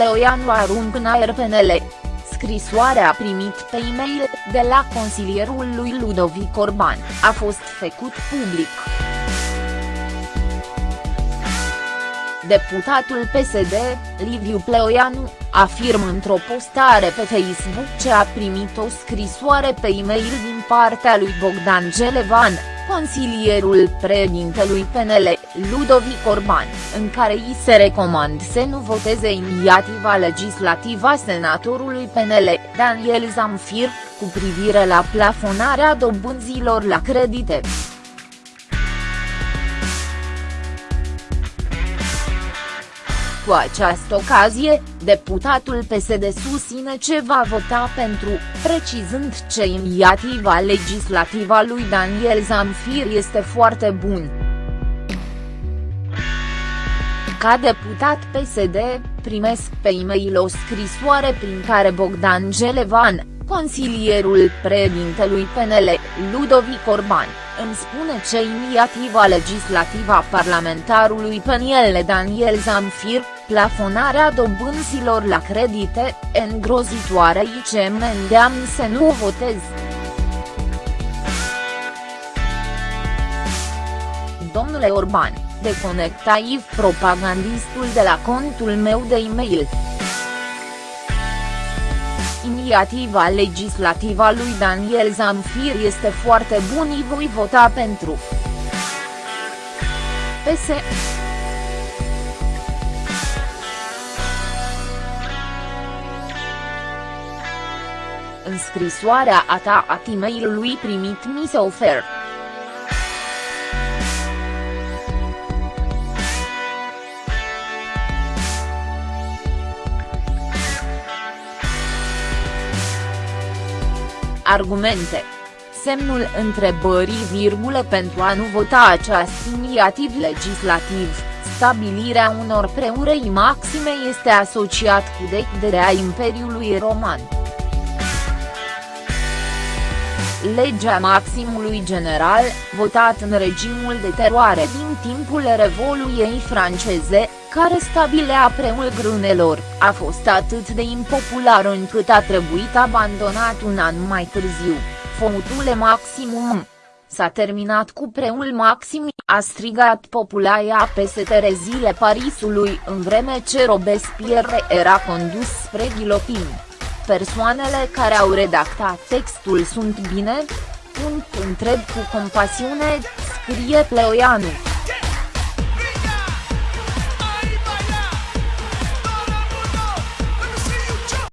Pleoianu arunc în aer PNL. Scrisoarea a primit pe e-mail, de la consilierul lui Ludovic Orban, a fost făcut public. Deputatul PSD, Liviu Pleoianu, afirmă într-o postare pe Facebook ce a primit o scrisoare pe e-mail din partea lui Bogdan Gelevan, consilierul președintelui PNL, Ludovic Orban, în care îi se recomand să nu voteze inițiativa legislativă a senatorului PNL, Daniel Zamfir, cu privire la plafonarea dobânzilor la credite. Cu această ocazie, deputatul PSD susține ce va vota pentru, precizând ce inițiativa legislativă a lui Daniel Zamfir este foarte bun. Ca deputat PSD, primesc pe e-mail o scrisoare prin care Bogdan Gelevan, consilierul președintelui PNL, Ludovic Orban, îmi spune ce inițiativa legislativă a parlamentarului PNL Daniel Zamfir, plafonarea dobânzilor la credite, îngrozitoare și ce mă îndeamnă să nu o votez. Domnule Orban, deconectai propagandistul de la contul meu de e-mail. Inițiativa legislativă a lui Daniel Zamfir este foarte bună și voi vota pentru. PS. În scrisoarea a ta a e-mailului primit mi se oferă. Argumente. Semnul întrebării virgulă pentru a nu vota această inițiativ legislativ, stabilirea unor preurei maxime este asociat cu decderea Imperiului Roman. Legea maximului general, votat în regimul de teroare din timpul Revoluției franceze, care stabilea preul grânelor, a fost atât de impopular încât a trebuit abandonat un an mai târziu, fotule maximum. S-a terminat cu preul maxim, a strigat populația peste terezile Parisului în vreme ce Robespierre era condus spre ghilotin. Persoanele care au redactat textul sunt bine? Punct întreb cu compasiune, scrie Pleoianu.